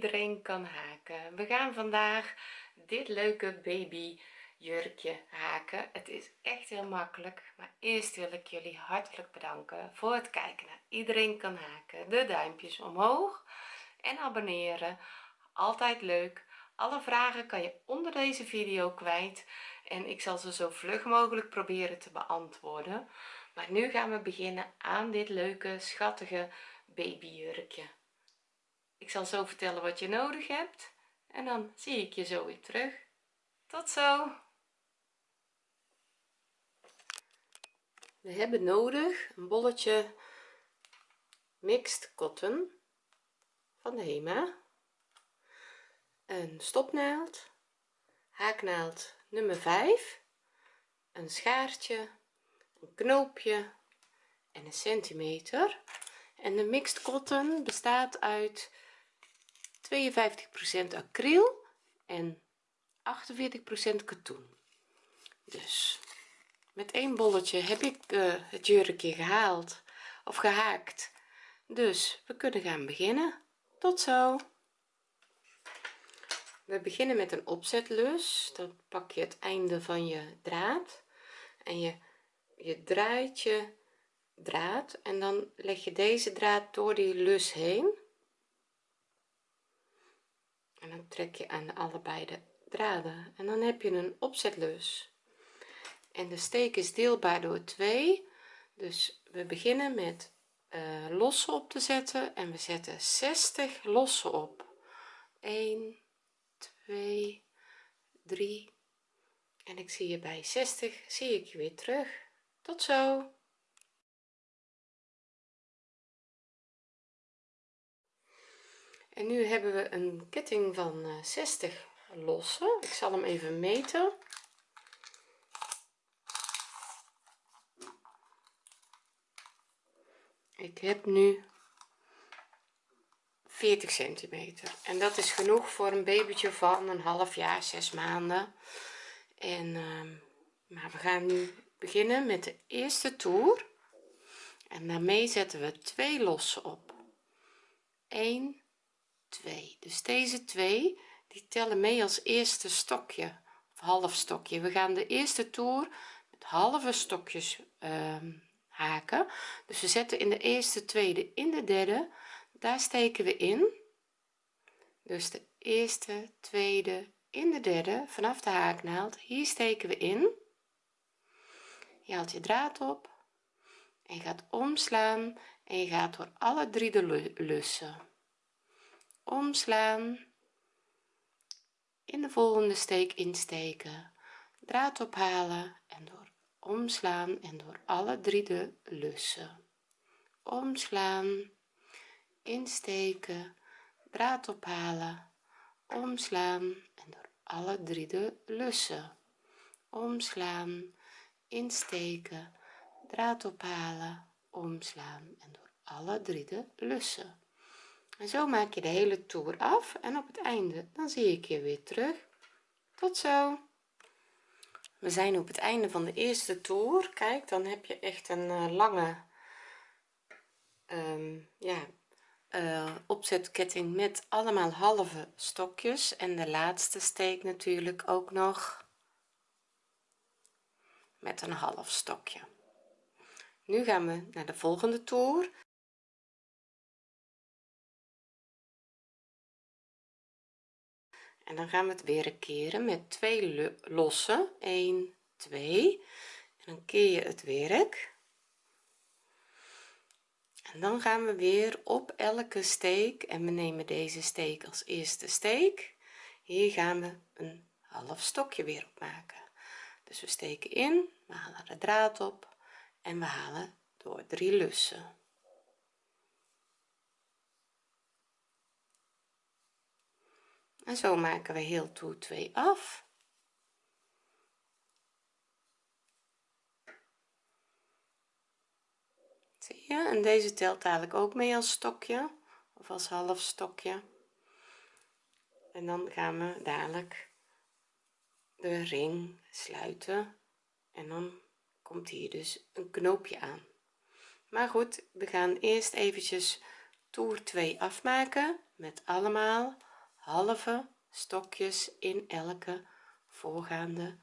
iedereen kan haken. We gaan vandaag dit leuke baby jurkje haken. Het is echt heel makkelijk maar eerst wil ik jullie hartelijk bedanken voor het kijken naar iedereen kan haken. De duimpjes omhoog en abonneren. Altijd leuk. Alle vragen kan je onder deze video kwijt en ik zal ze zo vlug mogelijk proberen te beantwoorden. Maar nu gaan we beginnen aan dit leuke schattige babyjurkje ik zal zo vertellen wat je nodig hebt en dan zie ik je zo weer terug. Tot zo. We hebben nodig een bolletje mixed cotton van de Hema. Een stopnaald haaknaald nummer 5 een schaartje een knoopje en een centimeter. En de mixed cotton bestaat uit 52% acryl en 48% katoen. Dus met één bolletje heb ik uh, het jurkje gehaald of gehaakt. Dus we kunnen gaan beginnen. Tot zo. We beginnen met een opzetlus. Dan pak je het einde van je draad en je je draait je draad en dan leg je deze draad door die lus heen en dan trek je aan allebei de draden. En dan heb je een opzetlus en de steek is deelbaar door 2 dus we beginnen met uh, losse op te zetten. En we zetten 60 losse op. 1 2 3 en ik zie je bij 60 zie ik je weer terug. Tot zo en nu hebben we een ketting van 60 eh, losse ik zal hem even meten. Ik heb nu 40 centimeter. En dat is genoeg voor een babytje van een half jaar zes maanden. En uh, maar we gaan nu beginnen met de eerste toer. En daarmee zetten we twee losse op. 1 2 dus deze twee die tellen mee als eerste stokje of half stokje. We gaan de eerste toer met halve stokjes uh, haken. Dus we zetten in de eerste tweede in de derde. Daar steken we in. Dus de eerste tweede in de derde vanaf de haaknaald. Hier steken we in. Je haalt je draad op en je gaat omslaan en je gaat door alle drie de lussen omslaan. In de volgende steek insteken. Draad ophalen en door omslaan en door alle drie de lussen. Omslaan. Insteken. Draad ophalen. Omslaan en door alle drie de lussen. Omslaan. Insteken. Draad ophalen. Omslaan en door alle drie de lussen en zo maak je de hele toer af en op het einde dan zie ik je weer terug. Tot zo. We zijn op het einde van de eerste toer. Kijk dan heb je echt een uh, lange um, ja uh, opzetketting met allemaal halve stokjes. En de laatste steek natuurlijk ook nog met een half stokje. Nu gaan we naar de volgende toer en dan gaan we het weer keren met twee losse. 1 2 en dan keer je het werk. En dan gaan we weer op elke steek. En we nemen deze steek als eerste steek. Hier gaan we een half stokje weer op maken. Dus we steken in we halen de draad op en we halen door drie lussen en zo maken we heel toer 2 af. Zie je? En deze telt eigenlijk ook mee als stokje of als half stokje. En dan gaan we dadelijk de ring sluiten. En dan komt hier dus een knoopje aan. Maar goed we gaan eerst eventjes toer 2 afmaken met allemaal halve stokjes in elke voorgaande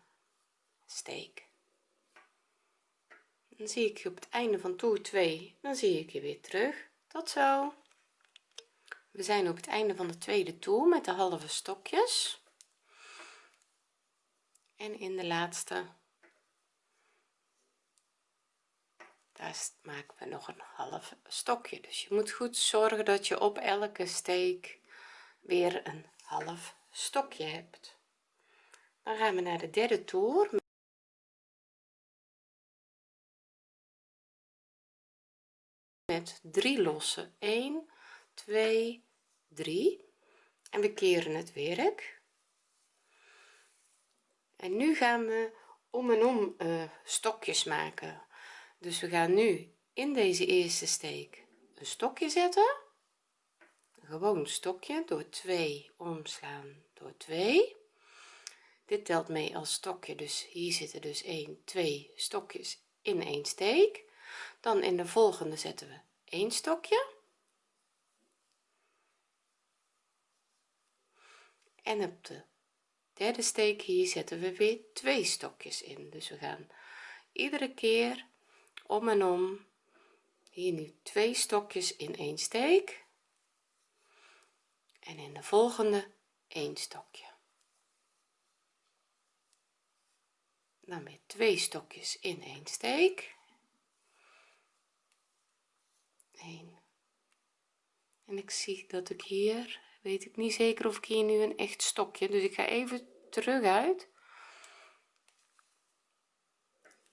steek. Dan zie ik je op het einde van toer 2 dan zie ik je weer terug. Tot zo. We zijn op het einde van de tweede toer met de halve stokjes. En in de laatste. Daar maken we nog een half stokje. Dus je moet goed zorgen dat je op elke steek weer een half stokje hebt. Dan gaan we naar de derde toer. Met drie losse. 1 2 3 en we keren het werk. En nu gaan we om en om uh, stokjes maken. Dus we gaan nu in deze eerste steek een stokje zetten gewoon stokje door 2 omslaan door 2 dit telt mee als stokje dus hier zitten dus 1 2 stokjes in één steek. Dan in de volgende zetten we één stokje. En op de derde steek hier zetten we weer twee stokjes in. Dus we gaan iedere keer om en om hier nu twee stokjes in één steek en in de volgende één stokje. Dan weer twee stokjes in één steek. 1 en ik zie dat ik hier weet ik niet zeker of ik hier nu een echt stokje dus ik ga even terug uit.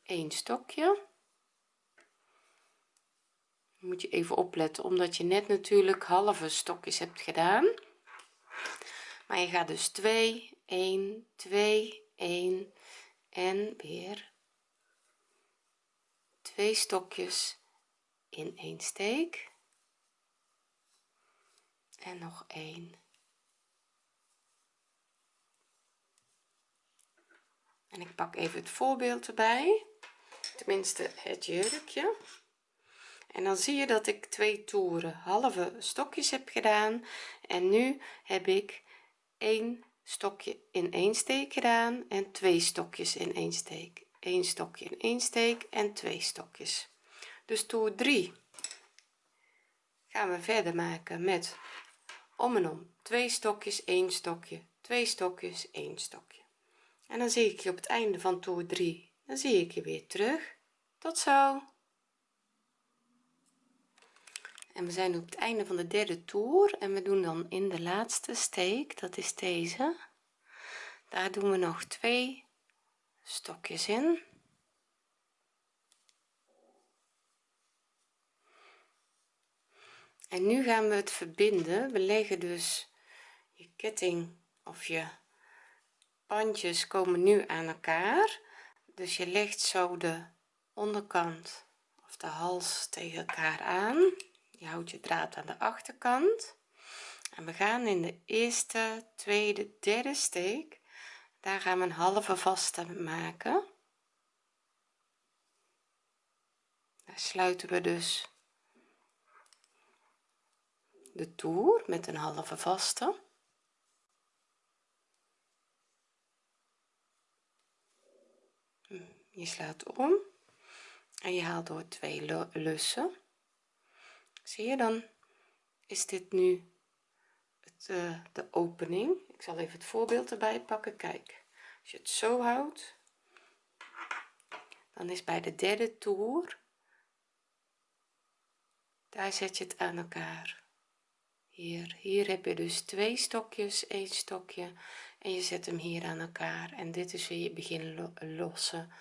Een stokje moet je even opletten omdat je net natuurlijk halve stokjes hebt gedaan. Maar je gaat dus 2 1 2 1 en weer twee stokjes in één steek. En nog één. En ik pak even het voorbeeld erbij. Tenminste het jurkje en dan zie je dat ik twee toeren halve stokjes heb gedaan. En nu heb ik één stokje in één steek gedaan en twee stokjes in één steek. Één stokje in één steek en twee stokjes. Dus toer 3 gaan we verder maken met om en om. Twee stokjes één stokje. Twee stokjes één stokje. En dan zie ik je op het einde van toer 3 dan zie ik je weer terug. Tot zo en we zijn op het einde van de derde toer en we doen dan in de laatste steek dat is deze. Daar doen we nog twee stokjes in. En nu gaan we het verbinden. We leggen dus je ketting of je bandjes komen nu aan elkaar. Dus je legt zo de onderkant of de hals tegen elkaar aan je houdt je draad aan de achterkant. En we gaan in de eerste tweede derde steek. Daar gaan we een halve vaste maken. Daar sluiten we dus de toer met een halve vaste. Je slaat om en je haalt door twee lussen zie je dan is dit nu het, uh, de opening. Ik zal even het voorbeeld erbij pakken. Kijk als je het zo houdt dan is bij de derde toer daar zet je het aan elkaar. Hier hier heb je dus twee stokjes één stokje en je zet hem hier aan elkaar. En dit is weer je begin lossen.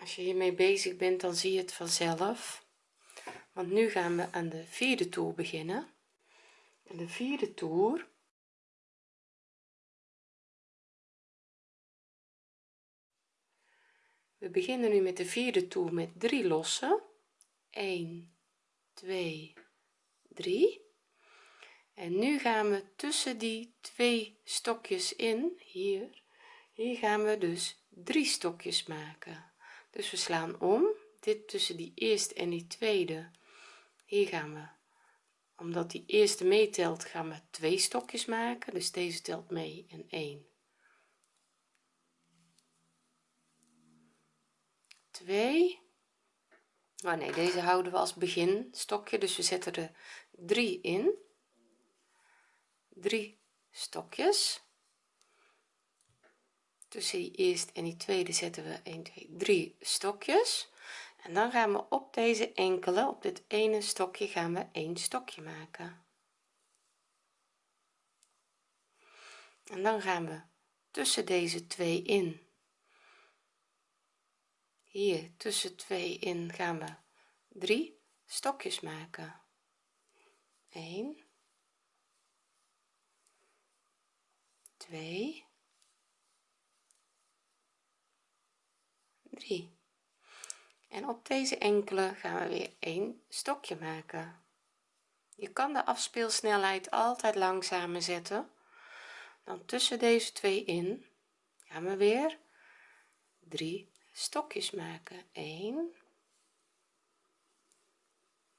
Als je hiermee bezig bent dan zie je het vanzelf want nu gaan we aan de vierde toer beginnen. En de vierde toer we beginnen nu met de vierde toer met drie lossen 1 2 3 en nu gaan we tussen die twee stokjes in hier. Hier gaan we dus drie stokjes maken. Dus we slaan om. Dit tussen die eerste en die tweede hier gaan we. Omdat die eerste meetelt gaan we twee stokjes maken. Dus deze telt mee in 1 2 oh nee deze houden we als begin stokje dus we zetten er 3 in. 3 stokjes. Tussen die eerste en die tweede zetten we 1 2 3 stokjes en dan gaan we op deze enkele op dit ene stokje gaan we een stokje maken. En dan gaan we tussen deze twee in. Hier tussen twee in gaan we drie stokjes maken. 1 2 3 en op deze enkele gaan we weer een stokje maken. Je kan de afspeelsnelheid altijd langzamer zetten. Dan tussen deze twee in gaan we weer drie stokjes maken. 1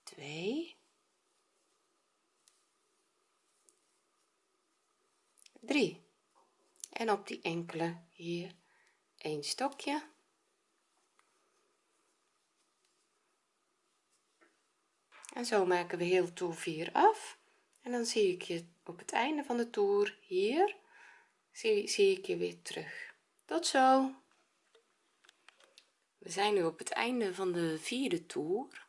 2 3 en op die enkele hier een stokje en zo maken we heel toer 4 af. En dan zie ik je op het einde van de toer hier zie, zie ik je weer terug. Tot zo. We zijn nu op het einde van de vierde toer.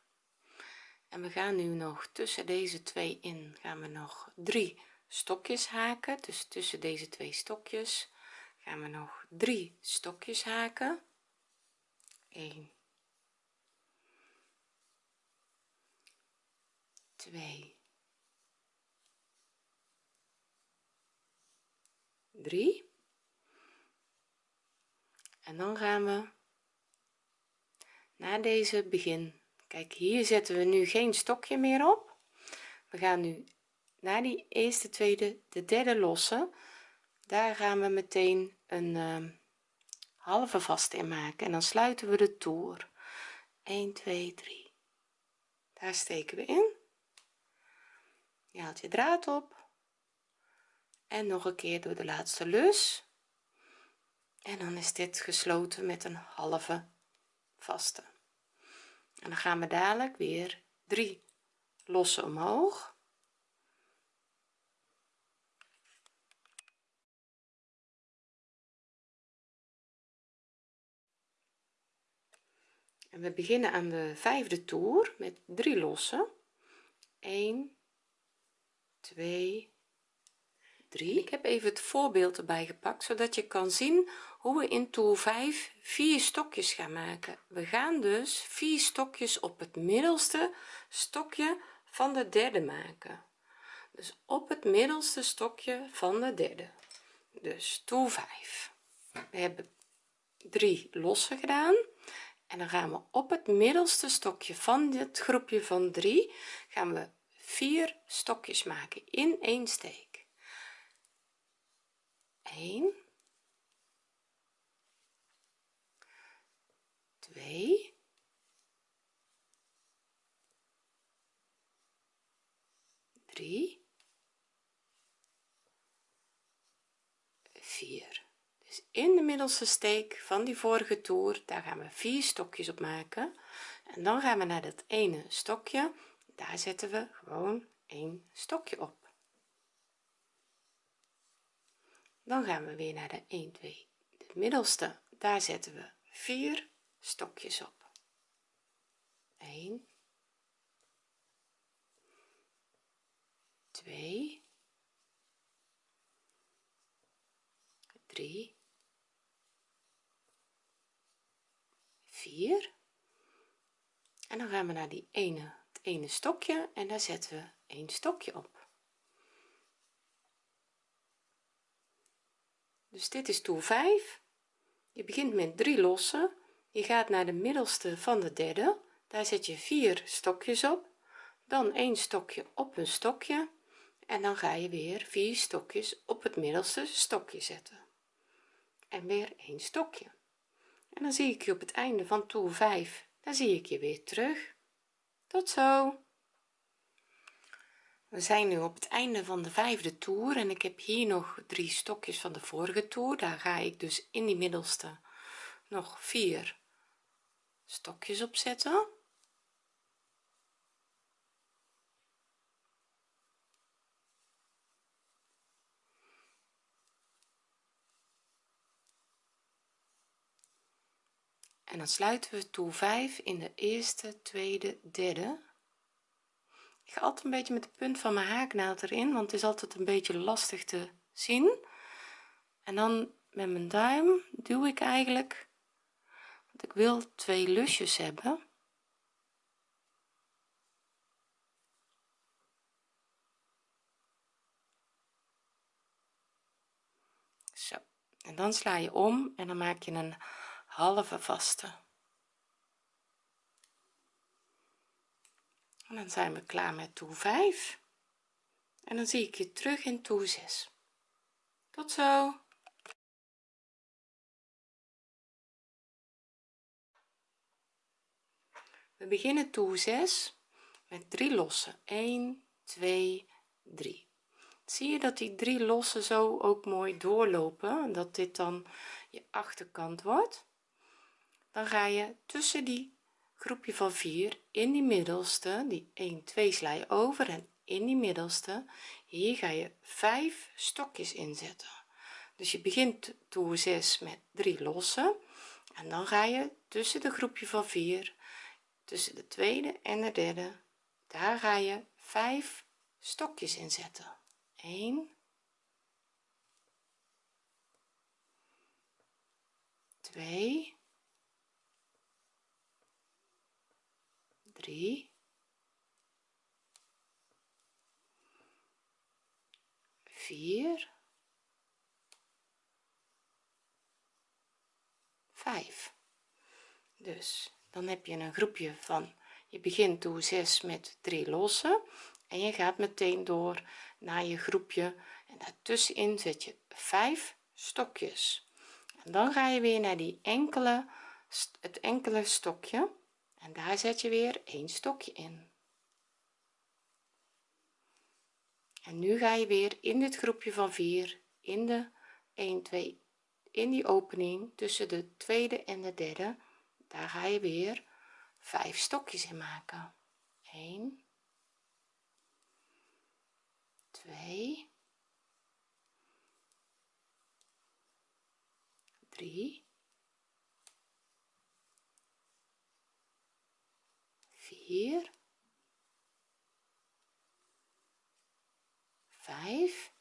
En we gaan nu nog tussen deze twee in gaan we nog drie stokjes haken. Dus tussen deze twee stokjes gaan we nog drie stokjes haken. 1 2 3 en dan gaan we na deze begin. Kijk hier zetten we nu geen stokje meer op. We gaan nu na die eerste tweede de derde lossen daar gaan we meteen een uh, halve vast in maken en dan sluiten we de toer 1 2 3 daar steken we in je haalt je draad op. En nog een keer door de laatste lus. En dan is dit gesloten met een halve vaste. En dan gaan we dadelijk weer drie lossen omhoog. En we beginnen aan de vijfde toer met drie lossen. 1 2 3 ik heb even het voorbeeld erbij gepakt zodat je kan zien hoe we in toer 5 vier stokjes gaan maken. We gaan dus vier stokjes op het middelste stokje van de derde maken. Dus op het middelste stokje van de derde. Dus toer 5 we hebben drie losse gedaan. En dan gaan we op het middelste stokje van dit groepje van 3 gaan we vier stokjes maken in één steek. 1 2 3 4 dus in de middelste steek van die vorige toer daar gaan we vier stokjes op maken. En dan gaan we naar dat ene stokje daar zetten we gewoon een stokje op. Dan gaan we weer naar de 1 2 de middelste. Daar zetten we 4 stokjes op. 1 2 3 4 en dan gaan we naar die ene ene stokje en daar zetten we een stokje op. Dus dit is toer 5 je begint met drie lossen je gaat naar de middelste van de derde. Daar zet je vier stokjes op. Dan een stokje op een stokje. En dan ga je weer vier stokjes op het middelste stokje zetten. En weer een stokje. En dan zie ik je op het einde van toer 5 dan zie ik je weer terug tot zo. We zijn nu op het einde van de vijfde toer en ik heb hier nog drie stokjes van de vorige toer. Daar ga ik dus in die middelste nog vier stokjes op zetten en dan sluiten we toer 5 in de eerste tweede derde. Ik ga altijd een beetje met de punt van mijn haaknaald erin want het is altijd een beetje lastig te zien. En dan met mijn duim duw ik eigenlijk want ik wil twee lusjes hebben. Zo. En dan sla je om en dan maak je een halve vaste. En dan zijn we klaar met toer 5 en dan zie ik je terug in toer 6 tot zo. We beginnen toer 6 met 3 lossen. 1 2 3 zie je dat die drie lossen zo ook mooi doorlopen? Dat dit dan je achterkant wordt dan ga je tussen die groepje van 4 in die middelste die 1 2 sla je over en in die middelste hier ga je 5 stokjes inzetten. Dus je begint toer 6 met 3 lossen en dan ga je tussen de groepje van 4 tussen de tweede en de derde daar ga je 5 stokjes inzetten. 1 2 3 4 5 dus dan heb je een groepje van je begint door 6 met 3 lossen en je gaat meteen door naar je groepje. En daartussenin zet je 5 stokjes. En dan ga je weer naar die enkele het enkele stokje en daar zet je weer een stokje in. En nu ga je weer in dit groepje van 4 in de 1 2 in die opening tussen de tweede en de derde. Daar ga je weer 5 stokjes in maken. 1 2 3 4 5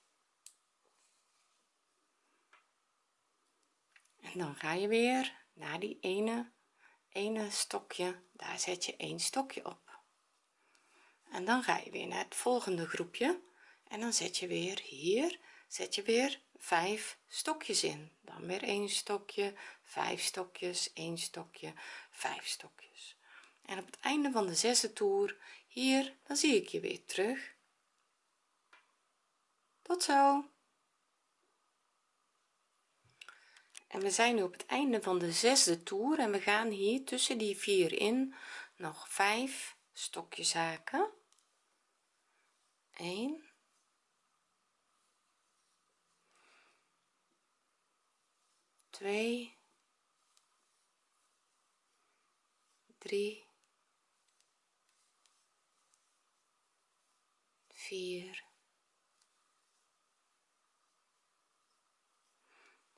dan ga je weer naar die ene ene stokje. Daar zet je een stokje op. En dan ga je weer naar het volgende groepje. En dan zet je weer hier zet je weer 5 stokjes in. Dan weer een stokje 5 stokjes 1 stokje 5 stokjes. En op het einde van de zesde toer hier dan zie ik je weer terug. Tot zo en we zijn nu op het einde van de zesde toer en we gaan hier tussen die vier in nog 5 stokjes haken 1 2 3 4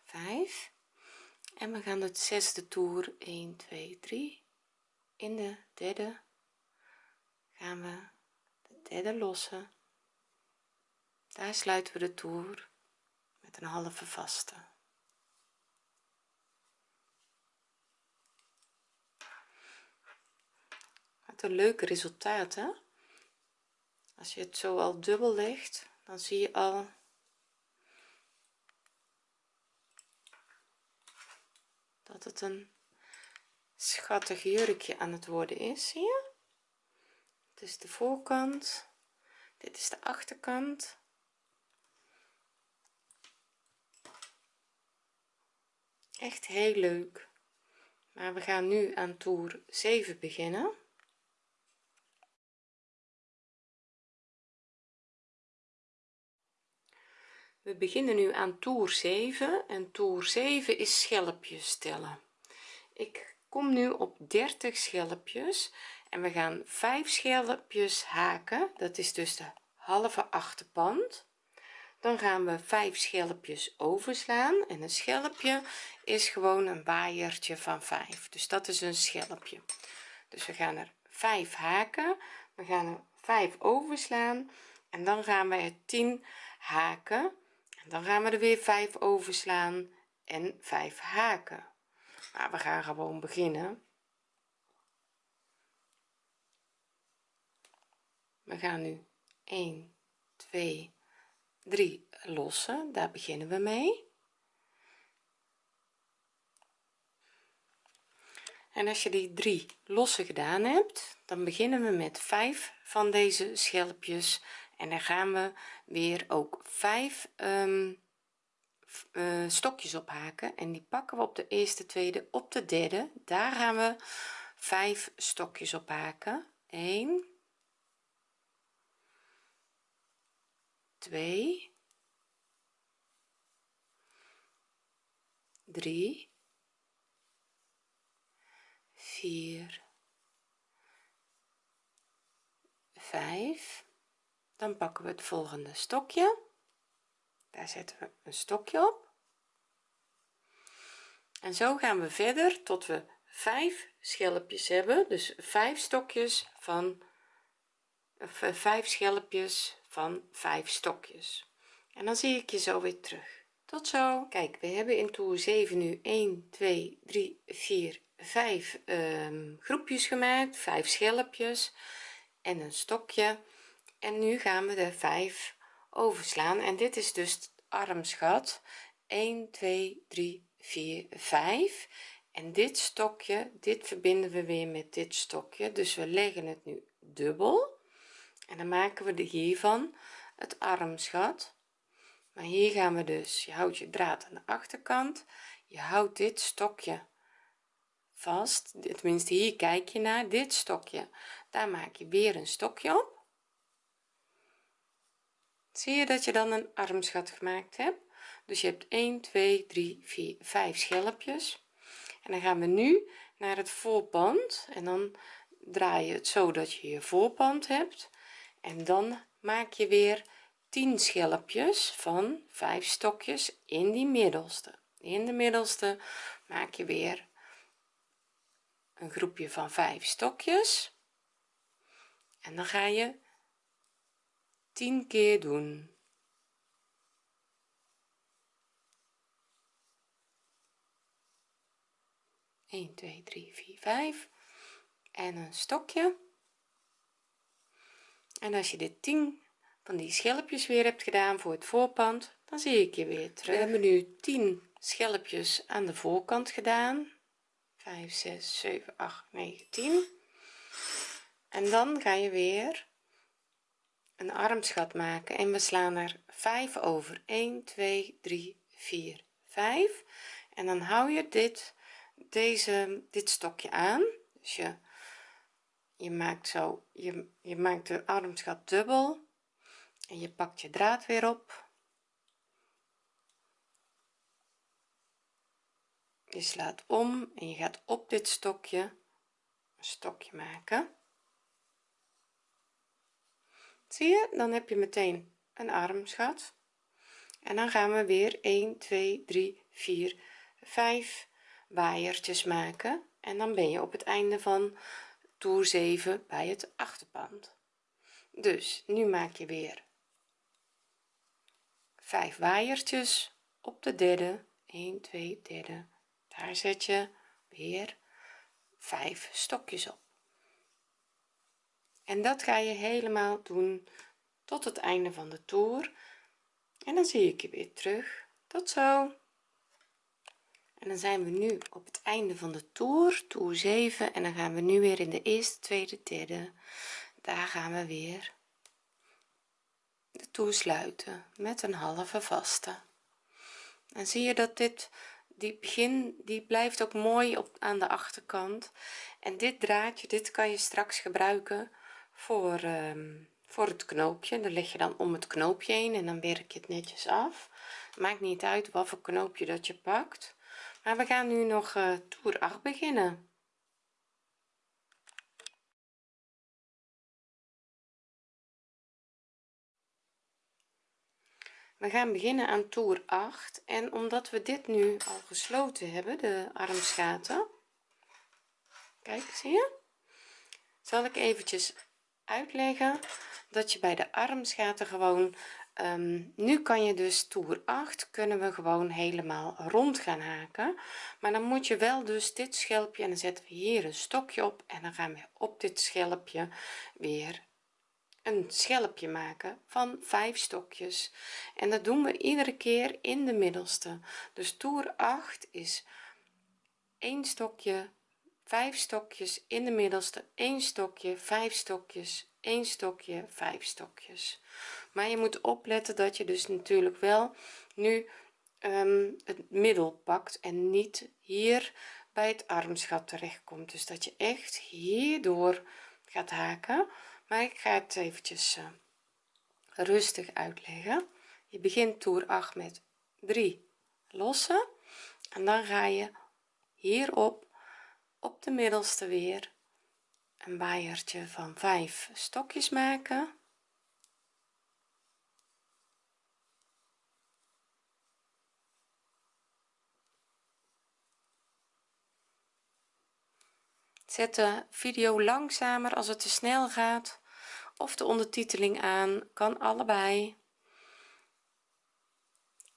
5 en we gaan het zesde toer 1 2 3 in de derde gaan we de derde lossen. Daar sluiten we de toer met een halve vaste. Met een leuke resultaten als je het zo al dubbel legt dan zie je al dat het een schattig jurkje aan het worden is zie je? Het is de voorkant. Dit is de achterkant. Echt heel leuk. Maar we gaan nu aan toer 7 beginnen we beginnen nu aan toer 7 en toer 7 is schelpjes tellen. Ik kom nu op 30 schelpjes. En we gaan 5 schelpjes haken. Dat is dus de halve achterpand. Dan gaan we 5 schelpjes overslaan. En een schelpje is gewoon een waaiertje van 5 dus dat is een schelpje. Dus we gaan er 5 haken. We gaan er 5 overslaan. En dan gaan we er 10 haken. en dan gaan we er weer 5 overslaan en 5 haken. Maar we gaan gewoon beginnen. We gaan nu 1 2 3 lossen. Daar beginnen we mee. En als je die drie losse gedaan hebt dan beginnen we met 5 van deze schelpjes en dan gaan we weer ook 5 um, uh, stokjes ophaken. En die pakken we op de eerste tweede op de derde. Daar gaan we 5 stokjes ophaken. 1 2 3 4 5 dan pakken we het volgende stokje. Daar zetten we een stokje op. En zo gaan we verder tot we 5 schelpjes hebben. Dus 5 stokjes van 5 eh, schelpjes van 5 stokjes. En dan zie ik je zo weer terug. Tot zo. Kijk we hebben in toer 7 nu 1 2 3 4 5 um, groepjes gemaakt. 5 schelpjes en een stokje en nu gaan we de 5 overslaan. En dit is dus het armsgat 1 2 3 4 5 en dit stokje dit verbinden we weer met dit stokje. Dus we leggen het nu dubbel. En dan maken we de hiervan het armsgat maar hier gaan we dus je houdt je draad aan de achterkant. Je houdt dit stokje vast. Tenminste hier kijk je naar. Dit stokje daar maak je weer een stokje op zie je dat je dan een armsgat gemaakt hebt? Dus je hebt 1 2 3 4 5 schelpjes. En dan gaan we nu naar het voorpand. En dan draai je het zo dat je je voorpand hebt. En dan maak je weer 10 schelpjes van 5 stokjes in die middelste. In de middelste maak je weer een groepje van 5 stokjes. En dan ga je 10 keer doen. 1 2 3 4 5 en een stokje. En als je dit 10 van die schelpjes weer hebt gedaan voor het voorpand dan zie ik je weer terug. We hebben nu 10 schelpjes aan de voorkant gedaan. 5 6 7 8 9 10 en dan ga je weer een armsgat maken. En we slaan er 5 over. 1 2 3 4 5 en dan hou je dit deze dit stokje aan. Dus je je maakt zo je, je maakt de armsgat dubbel. En je pakt je draad weer op. Je slaat om en je gaat op dit stokje een stokje maken zie je? Dan heb je meteen een armsgat en dan gaan we weer 1 2 3 4 5 waaiertjes maken. En dan ben je op het einde van toer 7 bij het achterpand. Dus nu maak je weer 5 waaiertjes op de derde. 1 2 derde. Daar zet je weer 5 stokjes op en dat ga je helemaal doen tot het einde van de toer. En dan zie ik je weer terug. Tot zo. En dan zijn we nu op het einde van de toer toer 7 en dan gaan we nu weer in de eerste tweede derde. Daar gaan we weer de toer sluiten met een halve vaste. En zie je dat dit die begin die blijft ook mooi op aan de achterkant. En dit draadje dit kan je straks gebruiken voor um, voor het knoopje. Dan leg je dan om het knoopje heen en dan werk je het netjes af. Maakt niet uit wat voor knoopje dat je pakt. Maar we gaan nu nog uh, toer 8 beginnen. We gaan beginnen aan toer 8 en omdat we dit nu al gesloten hebben de armsgaten kijk zie je? Zal ik eventjes uitleggen dat je bij de armsgaten gewoon um, nu kan je dus toer 8 kunnen we gewoon helemaal rond gaan haken. Maar dan moet je wel dus dit schelpje en dan zetten we hier een stokje op en dan gaan we op dit schelpje weer een schelpje maken van 5 stokjes. En dat doen we iedere keer in de middelste. Dus toer 8 is 1 stokje 5 stokjes in de middelste 1 stokje 5 stokjes 1 stokje 5 stokjes. Maar je moet opletten dat je dus natuurlijk wel nu um, het middel pakt en niet hier bij het armsgat terecht komt dus dat je echt hierdoor gaat haken. Maar ik ga het eventjes uh, rustig uitleggen. Je begint toer 8 met 3 lossen. En dan ga je hierop op de middelste weer. Een waaiertje van 5 stokjes maken. Zet de video langzamer als het te snel gaat. Of de ondertiteling aan kan allebei.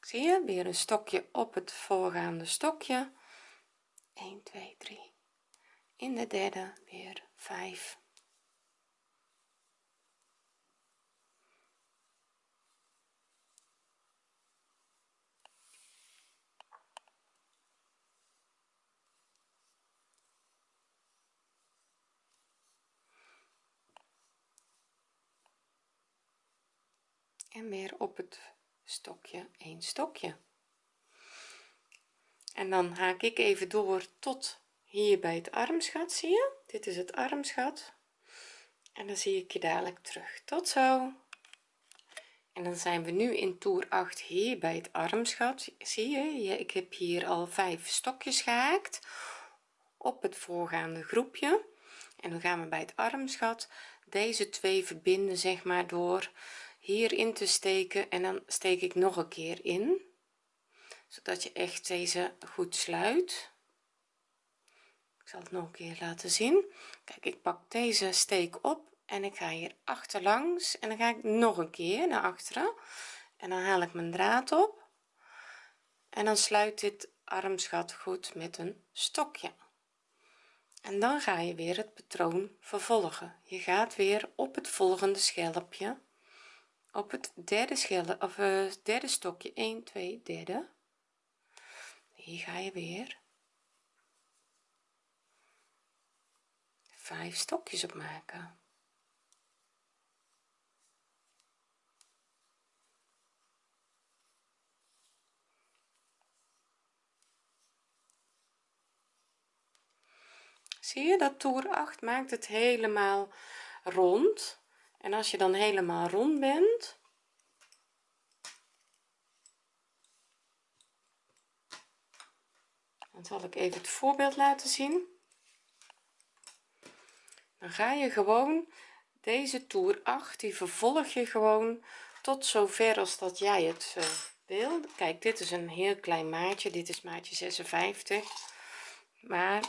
Zie je weer een stokje op het voorgaande stokje. 1 2 3 in de derde weer 5 en weer op het stokje een stokje. En dan haak ik even door tot hier bij het armsgat zie je? Dit is het armsgat. En dan zie ik je dadelijk terug. Tot zo. En dan zijn we nu in toer 8 hier bij het armsgat. Zie je? Ik heb hier al vijf stokjes gehaakt op het voorgaande groepje. En dan gaan we bij het armsgat deze twee verbinden zeg maar door hierin te steken. En dan steek ik nog een keer in zodat je echt deze goed sluit ik zal het nog een keer laten zien. Kijk ik pak deze steek op en ik ga hier achterlangs en dan ga ik nog een keer naar achteren. En dan haal ik mijn draad op en dan sluit dit armsgat goed met een stokje. En dan ga je weer het patroon vervolgen. Je gaat weer op het volgende schelpje op het derde schelp of uh, derde stokje. 1 2 derde. Hier ga je weer vijf stokjes op maken. Zie je dat toer 8 maakt het helemaal rond. En als je dan helemaal rond bent dan zal ik even het voorbeeld laten zien dan ga je gewoon deze toer 8 die vervolg je gewoon tot zover als dat jij het uh, wil. Kijk dit is een heel klein maatje dit is maatje 56 maar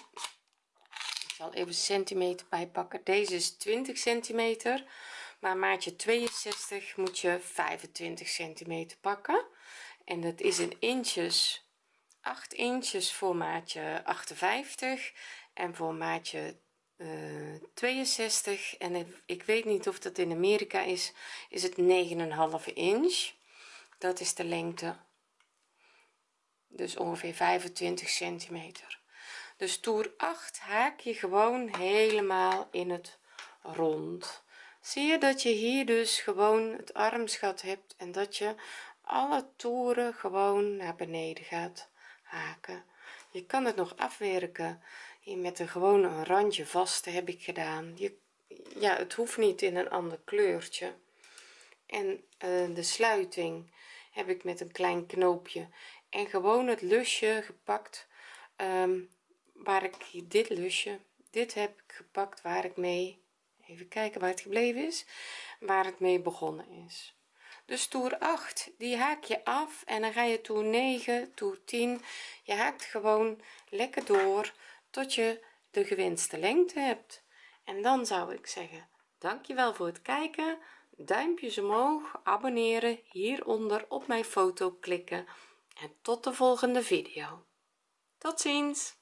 ik zal even centimeter bijpakken. Deze is 20 centimeter maar maatje 62 moet je 25 centimeter pakken. En dat is in inches 8 inches voor maatje 58 en voor maatje 62 eh, en ik weet niet of dat in Amerika is is het 9,5 inch. Dat is de lengte. Dus ongeveer 25 centimeter. Dus toer 8 haak je gewoon helemaal in het rond. Zie je dat je hier dus gewoon het armsgat hebt en dat je alle toeren gewoon naar beneden gaat haken? Je kan het nog afwerken met een gewoon een randje vast heb ik gedaan. Je ja het hoeft niet in een ander kleurtje. En uh, de sluiting heb ik met een klein knoopje. En gewoon het lusje gepakt um, waar ik dit lusje dit heb ik gepakt waar ik mee even kijken waar het gebleven is waar het mee begonnen is. Dus toer 8 die haak je af en dan ga je toer 9 toer 10 je haakt gewoon lekker door tot je de gewenste lengte hebt. En dan zou ik zeggen dankjewel voor het kijken. Duimpjes omhoog abonneren hieronder op mijn foto klikken. En tot de volgende video. Tot ziens